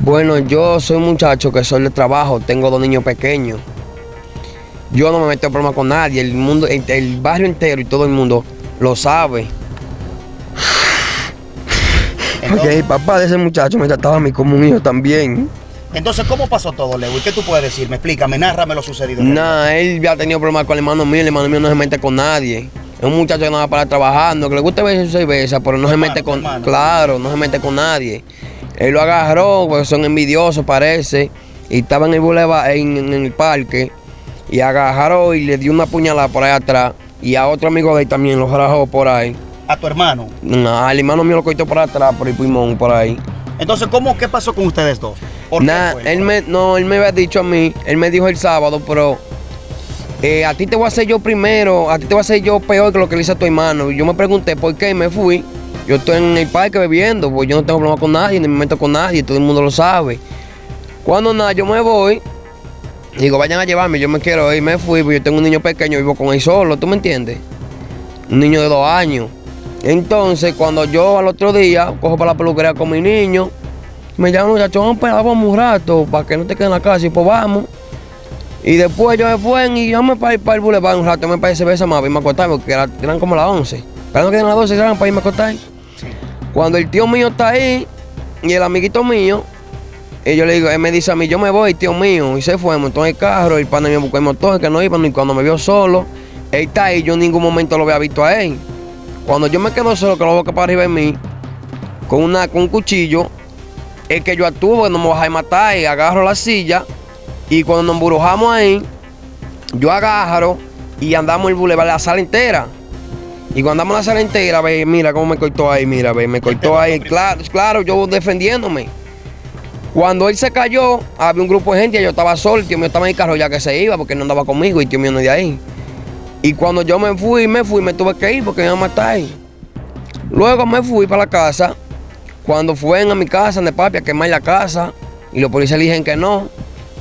Bueno, yo soy un muchacho que soy de trabajo, tengo dos niños pequeños. Yo no me meto en problemas con nadie, el mundo, el, el barrio entero y todo el mundo lo sabe. Porque el papá de ese muchacho me trataba a mí como un hijo también. Entonces, ¿cómo pasó todo? ¿Y qué tú puedes decirme? Explícame, nárrame lo sucedido. Nah, él ya ha tenido problemas con el hermano mío, el hermano mío no se mete con nadie. Es un muchacho que no va para trabajando, que le gusta ver su cerveza, pero no se mete con. Claro, no se mete con nadie. Él lo agarró, porque son envidiosos, parece. Y estaba en el boulevard, en, en el parque. Y agarró y le dio una puñalada por ahí atrás. Y a otro amigo de él también lo rajó por ahí. A tu hermano. Nah, el hermano mío lo cortó por atrás, por el pulmón, por ahí. Entonces, ¿cómo, qué pasó con ustedes dos? Él me, no, él me había dicho a mí, él me dijo el sábado, pero eh, a ti te voy a hacer yo primero, a ti te voy a hacer yo peor que lo que le hice a tu hermano. Y yo me pregunté por qué y me fui. Yo estoy en el parque bebiendo, pues yo no tengo problema con nadie, ni me meto con nadie, todo el mundo lo sabe. Cuando nada, yo me voy, digo, vayan a llevarme, yo me quiero ir, me fui, porque yo tengo un niño pequeño, vivo con él solo, ¿tú me entiendes? Un niño de dos años. Entonces, cuando yo al otro día cojo para la peluquería con mi niño, me llaman muchachos, vamos para un rato, para que no te quedes en la casa, y pues vamos. Y después yo me fui y yo me para para el boulevard un rato, me parece cerveza más, para irme a acostar, porque era- eran como las 11. Pero no quedan las 12, eran para irme a acostar. Cuando el tío mío está ahí, y el amiguito mío, y yo le digo, él me dice a mí, yo me voy, tío mío, y se fue, montó en el carro, el pana me buscó el motor, que no iba, y cuando me vio solo, él está ahí, yo en ningún momento lo había visto a él. Cuando yo me quedo solo, que lo boca para arriba de mí, con, una, con un cuchillo, es que yo actúo, que no me vas a matar, y agarro la silla, y cuando nos embrujamos ahí, yo agarro y andamos el bulevar, la sala entera. Y cuando andamos la sala entera, ve, mira cómo me cortó ahí, mira, ve, me cortó ahí. Claro, claro, yo defendiéndome. Cuando él se cayó, había un grupo de gente, yo estaba solo, el tío mío estaba en el carro ya que se iba porque no andaba conmigo y el tío mío no de ahí. Y cuando yo me fui, me fui, me tuve que ir porque me iban a matar ahí. Luego me fui para la casa. Cuando fueron a mi casa de papi a quemar la casa y los policías le dijeron que no.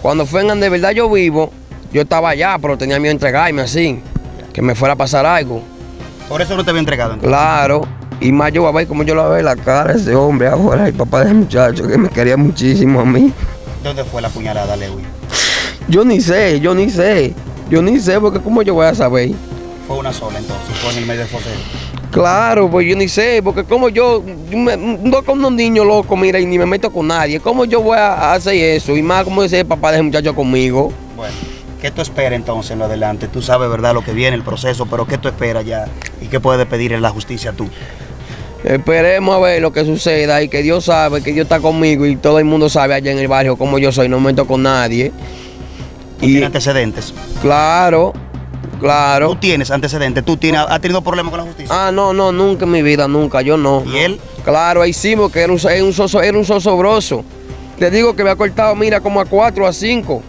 Cuando fueron de verdad yo vivo, yo estaba allá, pero tenía miedo de entregarme así, que me fuera a pasar algo. Por eso no te había entregado. entonces. Claro. Y más yo voy a ver cómo yo le veo la cara ese hombre ahora, el papá de ese muchacho, que me quería muchísimo a mí. ¿Dónde fue la puñalada, Lewy? Yo ni sé, yo ni sé. Yo ni sé, porque cómo yo voy a saber. Fue una sola entonces, fue en el medio del fosero. Claro, pues yo ni sé, porque como yo, yo me- no con unos niños locos, mira, y ni me meto con nadie. ¿Cómo yo voy a hacer eso? Y más como dice el papá de ese muchacho conmigo. Bueno, ¿qué tú esperas entonces en lo adelante? Tú sabes, ¿verdad?, lo que viene, el proceso, pero ¿qué tú esperas ya? ¿Y qué puedes pedir en la justicia tú? Esperemos a ver lo que suceda y que Dios sabe, que Dios está conmigo y todo el mundo sabe allá en el barrio cómo yo soy, no me meto con nadie. ¿Tú Y tienes antecedentes? claro, claro. ¿Tú tienes antecedentes? ¿Tú tienes, has tenido problemas con la justicia? Ah, no, no, nunca en mi vida, nunca, yo no. ¿Y él? Claro, ahí sí, porque era un, era un, soso, era un sosobroso. Te digo que me ha cortado, mira, como a cuatro, a cinco.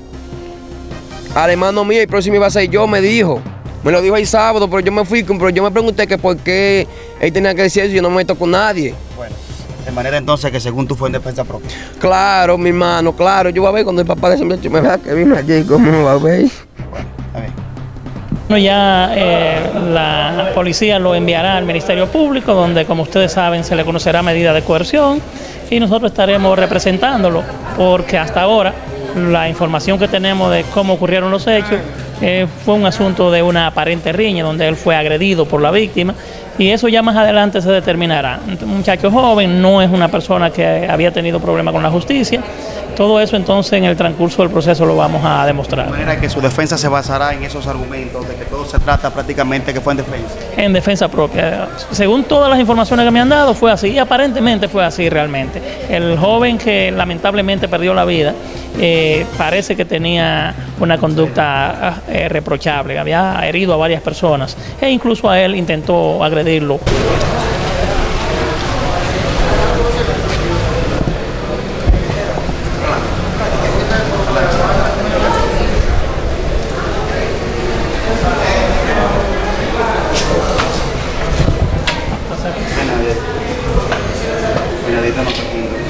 Al hermano mío, el próximo iba a ser yo, me dijo. Me lo dijo el sábado, pero yo me fui, pero yo me pregunté que por qué él tenía que decir eso y yo no me meto con nadie. Bueno, de manera entonces que según tú fue en defensa propia. Claro, mi hermano, claro. Yo voy a ver cuando el papá de ese muchacho me vea que vino allí, ¿cómo me va a ver? A ver. Bueno, ya eh, la policía lo enviará al Ministerio Público, donde, como ustedes saben, se le conocerá medida de coerción y nosotros estaremos representándolo, porque hasta ahora la información que tenemos de cómo ocurrieron los hechos eh, fue un asunto de una aparente riña, donde él fue agredido por la víctima y eso ya más adelante se determinará. Un muchacho joven no es una persona que había tenido problemas con la justicia. Todo eso entonces en el transcurso del proceso lo vamos a demostrar. De manera que su defensa se basará en esos argumentos de que todo se trata prácticamente que fue en defensa. en defensa propia. Según todas las informaciones que me han dado, fue así y aparentemente fue así realmente. El joven que lamentablemente perdió la vida eh, parece que tenía una conducta eh, reprochable, había herido a varias personas e incluso a él intentó modelo. Venadito